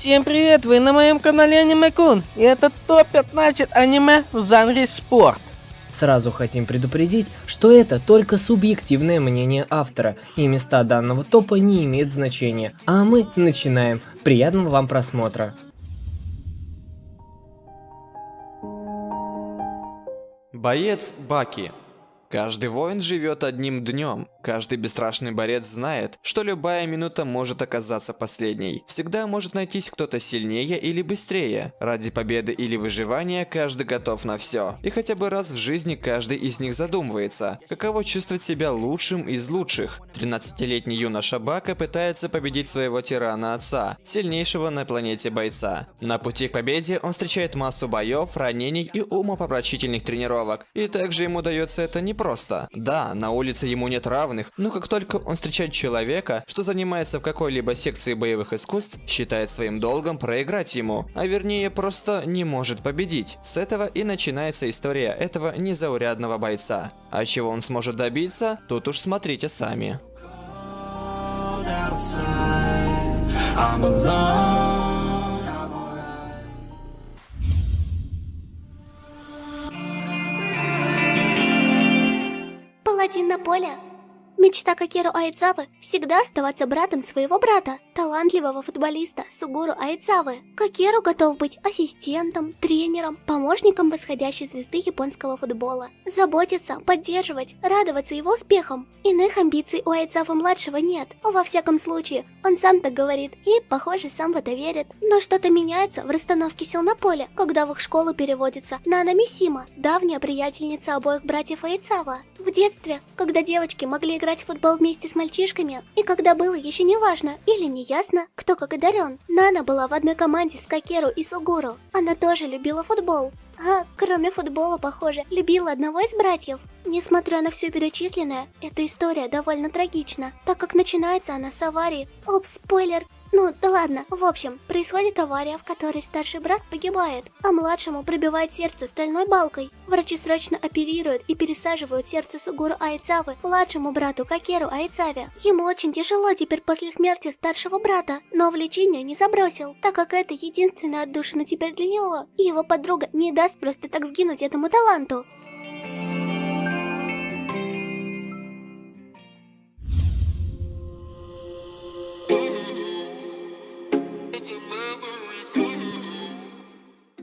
Всем привет, вы на моем канале Аниме Кун, и это топ-15 аниме в жанре спорт. Сразу хотим предупредить, что это только субъективное мнение автора, и места данного топа не имеют значения. А мы начинаем. Приятного вам просмотра. Боец Баки Каждый воин живет одним днем. Каждый бесстрашный борец знает, что любая минута может оказаться последней. Всегда может найтись кто-то сильнее или быстрее. Ради победы или выживания каждый готов на все. И хотя бы раз в жизни каждый из них задумывается, каково чувствовать себя лучшим из лучших. 13-летний юноша Бака пытается победить своего тирана отца, сильнейшего на планете бойца. На пути к победе он встречает массу боев, ранений и умопомрачительных тренировок. И также ему дается это не просто. Да, на улице ему нет равных, но как только он встречает человека, что занимается в какой-либо секции боевых искусств, считает своим долгом проиграть ему, а вернее просто не может победить. С этого и начинается история этого незаурядного бойца. А чего он сможет добиться, тут уж смотрите сами. I'm alone. Один на поле. Мечта Кокеру Айдзавы всегда оставаться братом своего брата, талантливого футболиста Сугуру Айдзавы. Кокеру готов быть ассистентом, тренером, помощником восходящей звезды японского футбола. Заботиться, поддерживать, радоваться его успехам. Иных амбиций у Айдзавы-младшего нет. Во всяком случае, он сам так говорит и, похоже, сам в это верит. Но что-то меняется в расстановке сил на поле, когда в их школу переводится Нана Мисима, давняя приятельница обоих братьев Айдзава. В детстве, когда девочки могли играть играть в футбол вместе с мальчишками, и когда было еще не важно или не ясно, кто как одарен. Нана была в одной команде с Кокеру и Сугуру. Она тоже любила футбол. А, кроме футбола, похоже, любила одного из братьев. Несмотря на все перечисленное, эта история довольно трагична, так как начинается она с аварии. Оп, спойлер, ну, да ладно. В общем, происходит авария, в которой старший брат погибает, а младшему пробивает сердце стальной балкой. Врачи срочно оперируют и пересаживают сердце Сугуру Айцавы младшему брату Какеру Айцаве. Ему очень тяжело теперь после смерти старшего брата, но в лечение не забросил, так как это единственная отдушина теперь для него, и его подруга не даст просто так сгинуть этому таланту.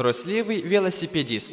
Трусливый велосипедист.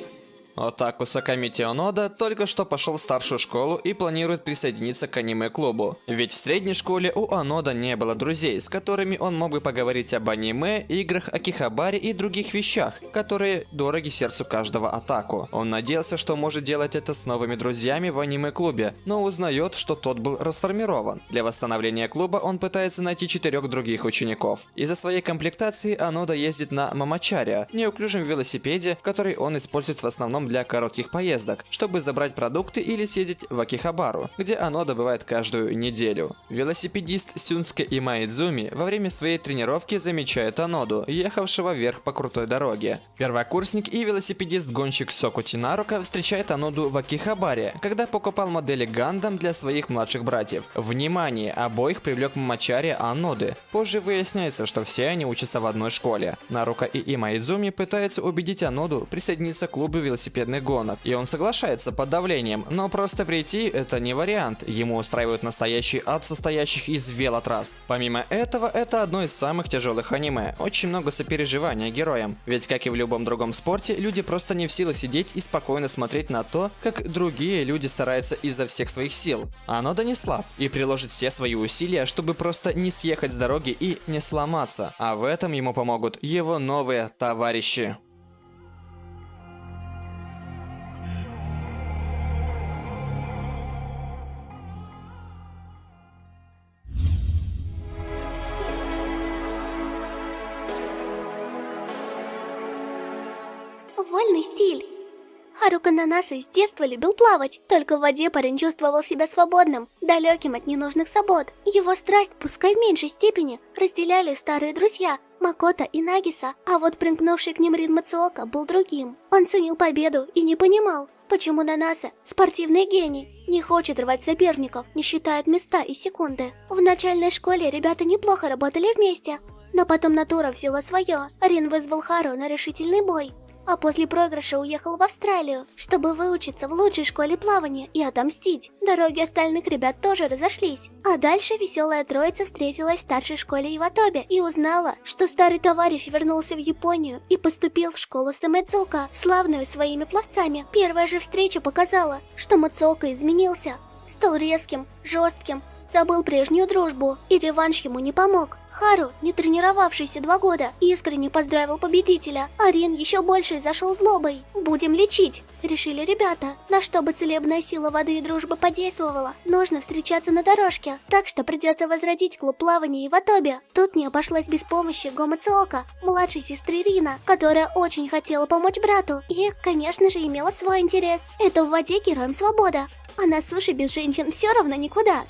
Отаку Саками Теонода только что пошел в старшую школу и планирует присоединиться к аниме-клубу. Ведь в средней школе у Анода не было друзей, с которыми он мог бы поговорить об аниме, играх, акихабаре и других вещах, которые дороги сердцу каждого Атаку. Он надеялся, что может делать это с новыми друзьями в аниме-клубе, но узнает, что тот был расформирован. Для восстановления клуба он пытается найти четырех других учеников. Из-за своей комплектации Анода ездит на Мамачаре, неуклюжем велосипеде, который он использует в основном для коротких поездок, чтобы забрать продукты или съездить в Акихабару, где оно добывает каждую неделю. Велосипедист Сюнске и Майдзуми во время своей тренировки замечают Аноду, ехавшего вверх по крутой дороге. Первокурсник и велосипедист-гонщик Сокути Нарука встречает Аноду в Акихабаре, когда покупал модели Гандам для своих младших братьев. Внимание! Обоих привлек Мамачари Аноды. Позже выясняется, что все они учатся в одной школе. Нарука и Имайдзуми пытаются убедить Аноду присоединиться к клубу велосипедистов велосипедных гонок. И он соглашается под давлением, но просто прийти это не вариант. Ему устраивают настоящий ад, состоящих из велотрасс. Помимо этого, это одно из самых тяжелых аниме. Очень много сопереживания героям. Ведь, как и в любом другом спорте, люди просто не в силах сидеть и спокойно смотреть на то, как другие люди стараются изо всех своих сил. Оно да не слаб и приложит все свои усилия, чтобы просто не съехать с дороги и не сломаться. А в этом ему помогут его новые товарищи. Харука Нанаса с детства любил плавать. Только в воде парень чувствовал себя свободным, далеким от ненужных забот. Его страсть, пускай в меньшей степени, разделяли старые друзья Макота и Нагиса, а вот примкнувший к ним Рин Мацуока был другим. Он ценил победу и не понимал, почему Нанаса, спортивный гений, не хочет рвать соперников, не считает места и секунды. В начальной школе ребята неплохо работали вместе, Но потом натура взяла свое. Рин вызвал Хару на решительный бой. А после проигрыша уехал в Австралию, чтобы выучиться в лучшей школе плавания и отомстить. Дороги остальных ребят тоже разошлись. А дальше веселая троица встретилась в старшей школе Иватобе и узнала, что старый товарищ вернулся в Японию и поступил в школу Самэдзука, славную своими пловцами. Первая же встреча показала, что Мацуока изменился. Стал резким, жестким, забыл прежнюю дружбу, и реванш ему не помог. Хару, не тренировавшийся два года, искренне поздравил победителя, а Рин еще больше зашел злобой. «Будем лечить», — решили ребята. На чтобы целебная сила воды и дружбы подействовала, нужно встречаться на дорожке, так что придется возродить клуб плавания и в Атобе. Тут не обошлось без помощи Гома Циока, младшей сестры Рина, которая очень хотела помочь брату и, конечно же, имела свой интерес. Это в воде героям свобода, а на суше без женщин все равно никуда.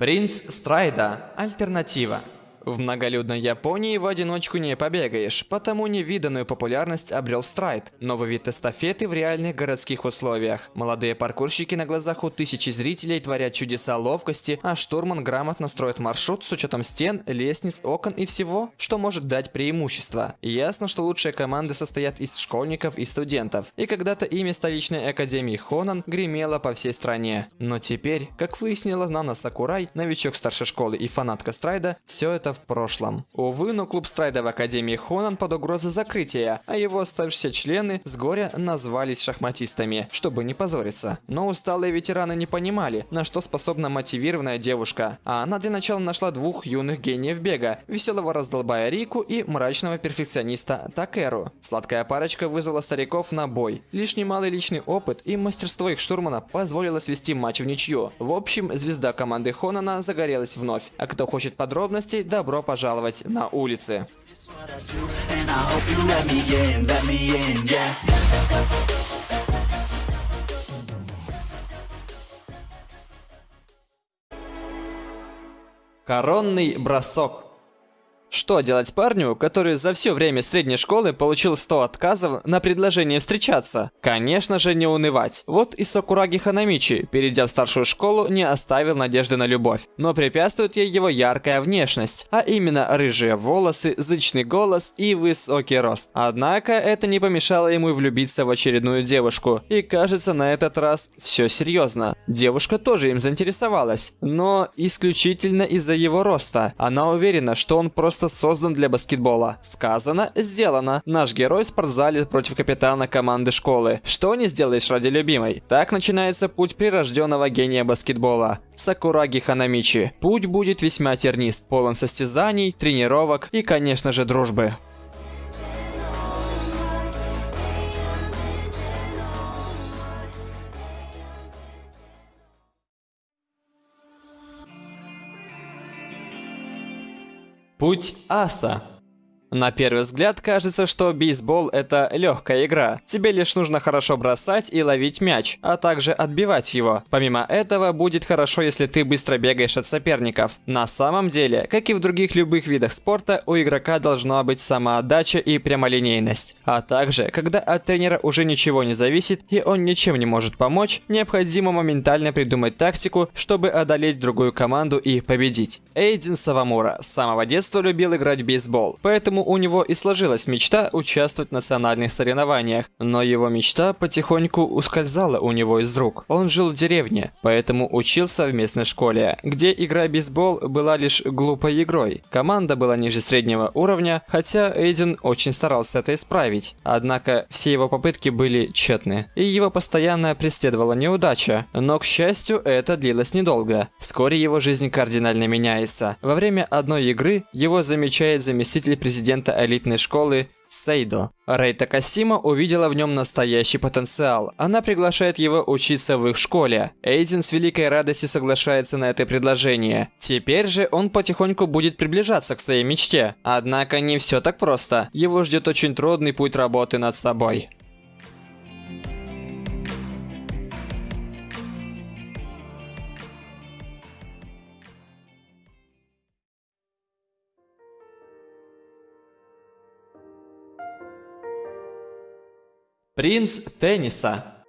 Принц Страйда. Альтернатива. В многолюдной Японии в одиночку не побегаешь, потому невиданную популярность обрел страйт, новый вид эстафеты в реальных городских условиях. Молодые паркурщики на глазах у тысячи зрителей творят чудеса ловкости, а штурман грамотно строит маршрут с учетом стен, лестниц, окон и всего, что может дать преимущество. Ясно, что лучшие команды состоят из школьников и студентов, и когда-то имя столичной академии Хонан гремело по всей стране. Но теперь, как выяснила Нана Сакурай, новичок старшей школы и фанатка страйда, все это в прошлом. Увы, но клуб страйда в Академии Хонан под угрозой закрытия, а его оставшиеся члены с горя назвались шахматистами, чтобы не позориться. Но усталые ветераны не понимали, на что способна мотивированная девушка, а она для начала нашла двух юных гениев бега, веселого раздолбая Рику и мрачного перфекциониста Такеру. Сладкая парочка вызвала стариков на бой. Лишь немалый личный опыт и мастерство их штурмана позволило свести матч в ничью. В общем, звезда команды Хонана загорелась вновь. А кто хочет подробностей, да добро пожаловать на улицы. Коронный бросок. Что делать парню, который за все время средней школы получил 100 отказов на предложение встречаться? Конечно же, не унывать. Вот и Сакураги Ханамичи, перейдя в старшую школу, не оставил надежды на любовь. Но препятствует ей его яркая внешность, а именно рыжие волосы, зычный голос и высокий рост. Однако это не помешало ему влюбиться в очередную девушку. И кажется, на этот раз все серьезно. Девушка тоже им заинтересовалась, но исключительно из-за его роста. Она уверена, что он просто просто создан для баскетбола. Сказано, сделано. Наш герой в спортзале против капитана команды школы. Что не сделаешь ради любимой? Так начинается путь прирожденного гения баскетбола. Сакураги Ханамичи. Путь будет весьма тернист, полон состязаний, тренировок и, конечно же, дружбы. Путь аса. На первый взгляд кажется, что бейсбол это легкая игра. Тебе лишь нужно хорошо бросать и ловить мяч, а также отбивать его. Помимо этого, будет хорошо, если ты быстро бегаешь от соперников. На самом деле, как и в других любых видах спорта, у игрока должна быть самоотдача и прямолинейность. А также, когда от тренера уже ничего не зависит и он ничем не может помочь, необходимо моментально придумать тактику, чтобы одолеть другую команду и победить. Эйдин Савамура с самого детства любил играть в бейсбол, поэтому Поэтому у него и сложилась мечта участвовать в национальных соревнованиях. Но его мечта потихоньку ускользала у него из рук. Он жил в деревне, поэтому учился в местной школе, где игра бейсбол была лишь глупой игрой. Команда была ниже среднего уровня, хотя Эйден очень старался это исправить. Однако все его попытки были тщетны, и его постоянно преследовала неудача. Но, к счастью, это длилось недолго. Вскоре его жизнь кардинально меняется. Во время одной игры его замечает заместитель президента президента элитной школы Сейдо. Рейта Касима увидела в нем настоящий потенциал. Она приглашает его учиться в их школе. Эйден с великой радостью соглашается на это предложение. Теперь же он потихоньку будет приближаться к своей мечте. Однако не все так просто. Его ждет очень трудный путь работы над собой. Принц тенниса.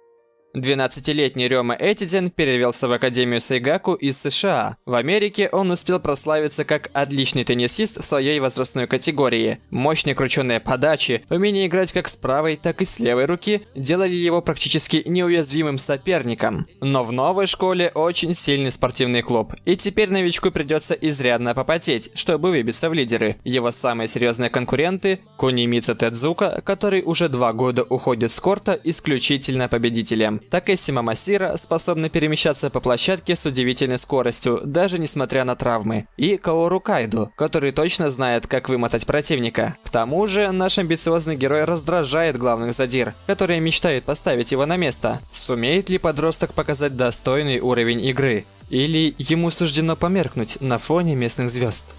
12-летний Рёма Этиден перевелся в Академию Сайгаку из США. В Америке он успел прославиться как отличный теннисист в своей возрастной категории. Мощные крученные подачи, умение играть как с правой, так и с левой руки делали его практически неуязвимым соперником. Но в новой школе очень сильный спортивный клуб, и теперь новичку придется изрядно попотеть, чтобы выбиться в лидеры. Его самые серьезные конкуренты – Кунимица Тедзука, который уже два года уходит с корта исключительно победителем. Такэси Мамасира способны перемещаться по площадке с удивительной скоростью, даже несмотря на травмы. И Каору Кайду, который точно знает, как вымотать противника. К тому же, наш амбициозный герой раздражает главных задир, которые мечтают поставить его на место. Сумеет ли подросток показать достойный уровень игры? Или ему суждено померкнуть на фоне местных звезд?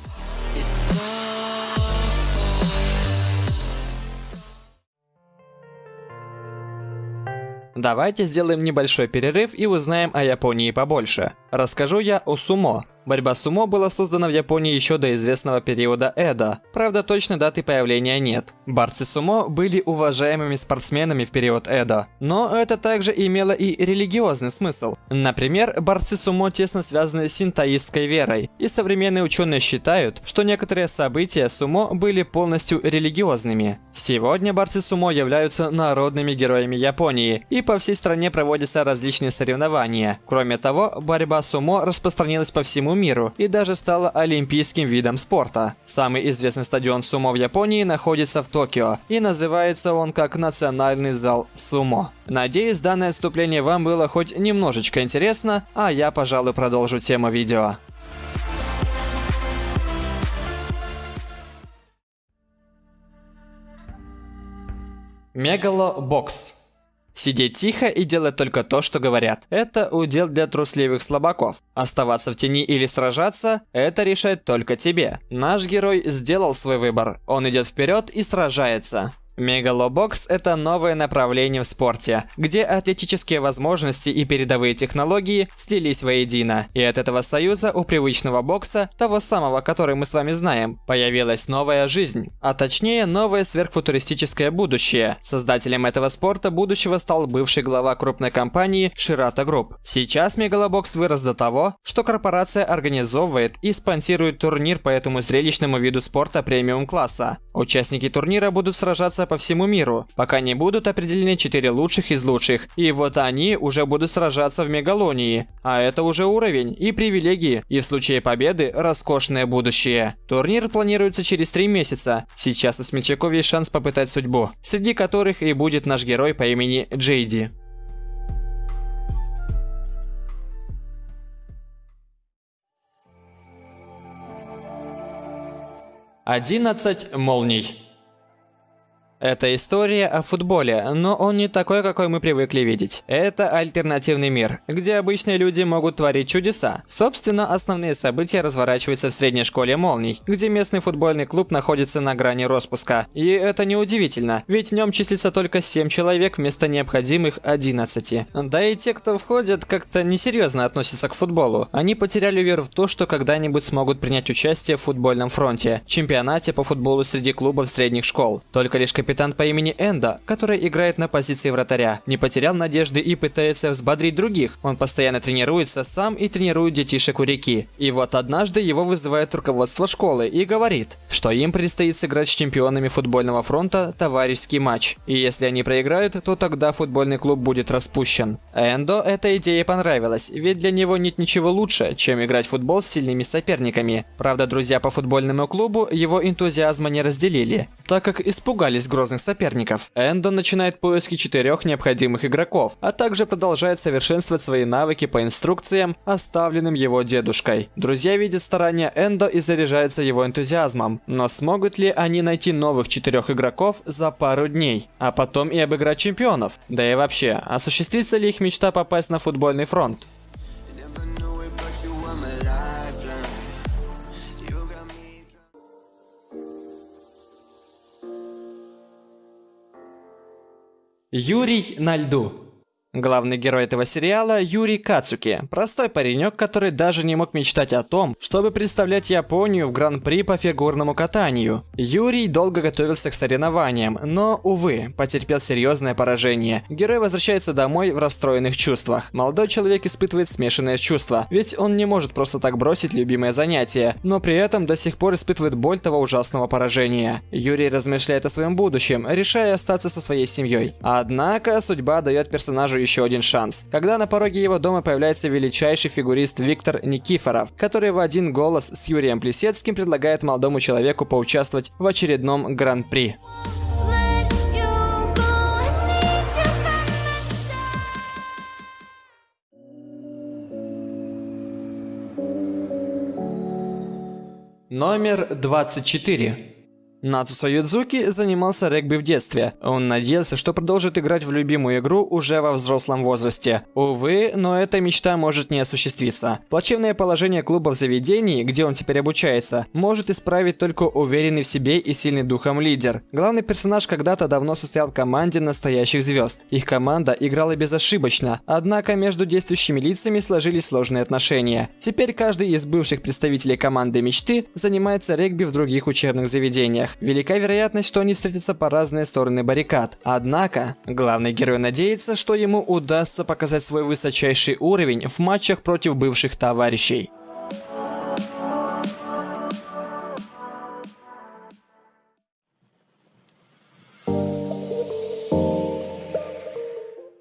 Давайте сделаем небольшой перерыв и узнаем о Японии побольше. Расскажу я о сумо, Борьба сумо была создана в Японии еще до известного периода Эдо. Правда, точной даты появления нет. Борцы сумо были уважаемыми спортсменами в период Эдо. Но это также имело и религиозный смысл. Например, борцы сумо тесно связаны с синтоистской верой. И современные ученые считают, что некоторые события сумо были полностью религиозными. Сегодня борцы сумо являются народными героями Японии. И по всей стране проводятся различные соревнования. Кроме того, борьба сумо распространилась по всему миру и даже стала олимпийским видом спорта. Самый известный стадион сумо в Японии находится в Токио, и называется он как Национальный зал сумо. Надеюсь, данное вступление вам было хоть немножечко интересно, а я, пожалуй, продолжу тему видео. Мегалобокс Сидеть тихо и делать только то, что говорят. Это удел для трусливых слабаков. Оставаться в тени или сражаться – это решать только тебе. Наш герой сделал свой выбор. Он идет вперед и сражается. Мегалобокс – это новое направление в спорте, где атлетические возможности и передовые технологии слились воедино. И от этого союза у привычного бокса, того самого, который мы с вами знаем, появилась новая жизнь. А точнее, новое сверхфутуристическое будущее. Создателем этого спорта будущего стал бывший глава крупной компании Shirato Group. Сейчас Мегалобокс вырос до того, что корпорация организовывает и спонсирует турнир по этому зрелищному виду спорта премиум-класса. Участники турнира будут сражаться сражаться по всему миру, пока не будут определены 4 лучших из лучших. И вот они уже будут сражаться в Мегалонии. А это уже уровень и привилегии, и в случае победы роскошное будущее. Турнир планируется через 3 месяца. Сейчас у смельчаков есть шанс попытать судьбу, среди которых и будет наш герой по имени Джейди. Одиннадцать молний. Это история о футболе, но он не такой, какой мы привыкли видеть. Это альтернативный мир, где обычные люди могут творить чудеса. Собственно, основные события разворачиваются в средней школе молний, где местный футбольный клуб находится на грани распуска. И это неудивительно, ведь в нем числится только 7 человек вместо необходимых 11. Да и те, кто входят, как-то несерьезно относятся к футболу. Они потеряли веру в то, что когда-нибудь смогут принять участие в футбольном фронте, чемпионате по футболу среди клубов средних школ. Только лишь капитан Капитан по имени Энда, который играет на позиции вратаря, не потерял надежды и пытается взбодрить других. Он постоянно тренируется сам и тренирует детишек у реки. И вот однажды его вызывает руководство школы и говорит, что им предстоит сыграть с чемпионами футбольного фронта товарищеский матч. И если они проиграют, то тогда футбольный клуб будет распущен. Эндо эта идея понравилась, ведь для него нет ничего лучше, чем играть в футбол с сильными соперниками. Правда, друзья по футбольному клубу его энтузиазма не разделили, так как испугались грозных соперников. Эндо начинает поиски четырех необходимых игроков, а также продолжает совершенствовать свои навыки по инструкциям, оставленным его дедушкой. Друзья видят старания Эндо и заряжаются его энтузиазмом. Но смогут ли они найти новых четырех игроков за пару дней, а потом и обыграть чемпионов? Да и вообще, осуществится ли их мечта попасть на футбольный фронт? Юрий на льду. Главный герой этого сериала Юрий Кацуки, простой паренек, который даже не мог мечтать о том, чтобы представлять Японию в гран-при по фигурному катанию. Юрий долго готовился к соревнованиям, но, увы, потерпел серьезное поражение. Герой возвращается домой в расстроенных чувствах. Молодой человек испытывает смешанные чувства, ведь он не может просто так бросить любимое занятие, но при этом до сих пор испытывает боль того ужасного поражения. Юрий размышляет о своем будущем, решая остаться со своей семьей. Однако судьба дает персонажу еще один шанс, когда на пороге его дома появляется величайший фигурист Виктор Никифоров, который в один голос с Юрием Плесецким предлагает молодому человеку поучаствовать в очередном гран-при. Номер 24. Нацусо Юдзуки занимался регби в детстве. Он надеялся, что продолжит играть в любимую игру уже во взрослом возрасте. Увы, но эта мечта может не осуществиться. Плачевное положение клуба в заведении, где он теперь обучается, может исправить только уверенный в себе и сильный духом лидер. Главный персонаж когда-то давно состоял в команде настоящих звезд. Их команда играла безошибочно, однако между действующими лицами сложились сложные отношения. Теперь каждый из бывших представителей команды мечты занимается регби в других учебных заведениях. Велика вероятность, что они встретятся по разные стороны баррикад. Однако, главный герой надеется, что ему удастся показать свой высочайший уровень в матчах против бывших товарищей.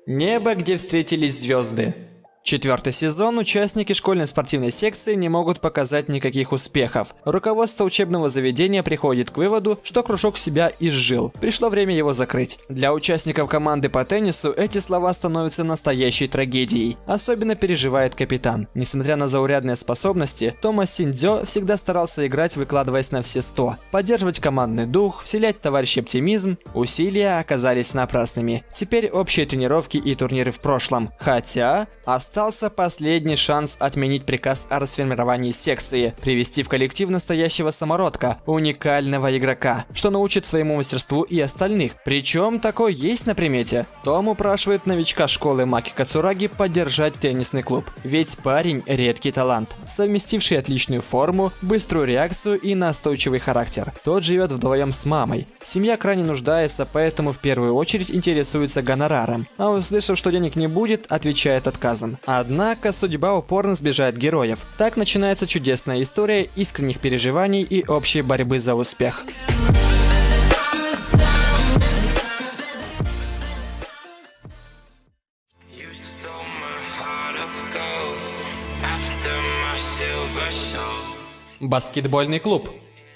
Небо, где встретились звезды. Четвертый сезон участники школьной спортивной секции не могут показать никаких успехов. Руководство учебного заведения приходит к выводу, что кружок себя изжил. Пришло время его закрыть. Для участников команды по теннису эти слова становятся настоящей трагедией. Особенно переживает капитан. Несмотря на заурядные способности, Томас Синдзё всегда старался играть, выкладываясь на все 100. Поддерживать командный дух, вселять в товарищей оптимизм. Усилия оказались напрасными. Теперь общие тренировки и турниры в прошлом. Хотя, остался последний шанс отменить приказ о расформировании секции, привести в коллектив настоящего самородка, уникального игрока, что научит своему мастерству и остальных. Причем такой есть на примете. Том упрашивает новичка школы Маки Кацураги поддержать теннисный клуб. Ведь парень редкий талант, совместивший отличную форму, быструю реакцию и настойчивый характер. Тот живет вдвоем с мамой. Семья крайне нуждается, поэтому в первую очередь интересуется гонораром. А услышав, что денег не будет, отвечает отказом. Однако судьба упорно сбежает героев. Так начинается чудесная история искренних переживаний и общей борьбы за успех. Баскетбольный клуб.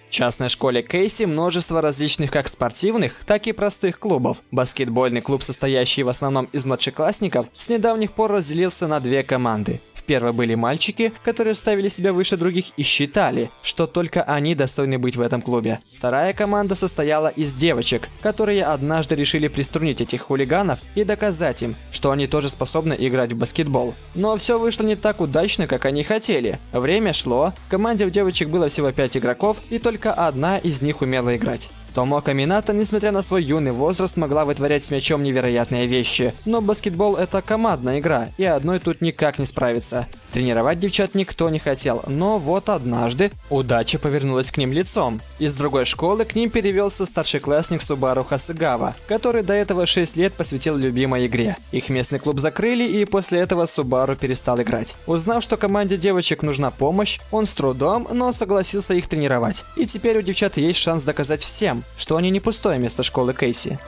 В частной школе Кейси множество различных как спортивных, так и простых клубов. Баскетбольный клуб, состоящий в основном из младшеклассников, с недавних пор разделился на две команды. Первой были мальчики, которые ставили себя выше других и считали, что только они достойны быть в этом клубе. Вторая команда состояла из девочек, которые однажды решили приструнить этих хулиганов и доказать им, что они тоже способны играть в баскетбол. Но все вышло не так удачно, как они хотели. Время шло, в команде у девочек было всего 5 игроков, и только одна из них умела играть. Томока Минато, несмотря на свой юный возраст, могла вытворять с мячом невероятные вещи. Но баскетбол это командная игра, и одной тут никак не справиться. Тренировать девчат никто не хотел, но вот однажды удача повернулась к ним лицом. Из другой школы к ним перевелся старшеклассник Субару Хасыгава, который до этого 6 лет посвятил любимой игре. Их местный клуб закрыли, и после этого Субару перестал играть. Узнав, что команде девочек нужна помощь, он с трудом, но согласился их тренировать. И теперь у девчат есть шанс доказать всем, что они не пустое место школы Кейси.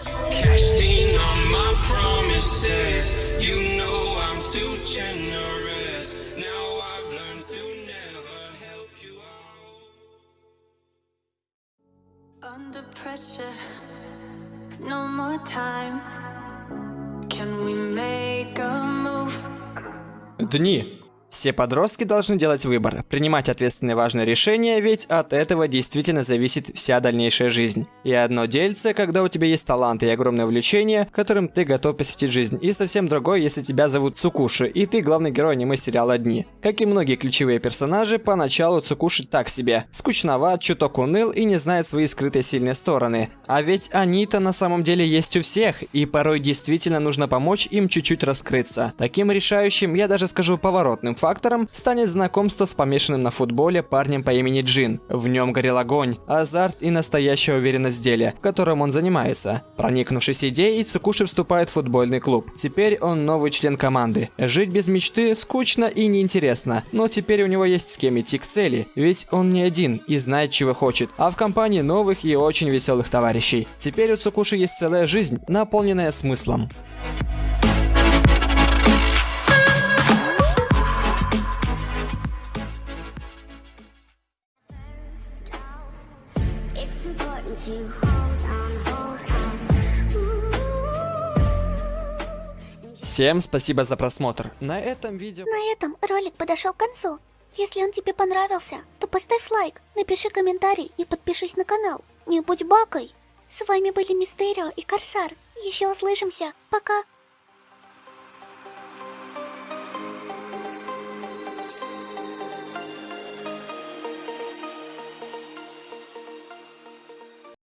Under pressure, no more time. Can we make a move? Дни. Все подростки должны делать выбор, принимать ответственные важные решения, ведь от этого действительно зависит вся дальнейшая жизнь. И одно дельце, когда у тебя есть талант и огромное увлечение, которым ты готов посвятить жизнь, и совсем другое, если тебя зовут Цукуши, и ты главный герой аниме-сериала «Дни». Как и многие ключевые персонажи, поначалу Цукуши так себе. Скучноват, чуток уныл и не знает свои скрытые сильные стороны. А ведь они-то на самом деле есть у всех, и порой действительно нужно помочь им чуть-чуть раскрыться. Таким решающим, я даже скажу поворотным фактором, станет знакомство с помешанным на футболе парнем по имени Джин. В нем горел огонь, азарт и настоящая уверенность в деле, которым он занимается. Проникнувшись идеей, Цукуши вступает в футбольный клуб. Теперь он новый член команды. Жить без мечты скучно и неинтересно, но теперь у него есть с кем идти к цели, ведь он не один и знает, чего хочет, а в компании новых и очень веселых товарищей. Теперь у Цукуши есть целая жизнь, наполненная смыслом. Всем спасибо за просмотр. На этом видео... На этом ролик подошел к концу. Если он тебе понравился, то поставь лайк, напиши комментарий и подпишись на канал. Не будь бакой. С вами были Мистерио и Корсар. Еще услышимся. Пока.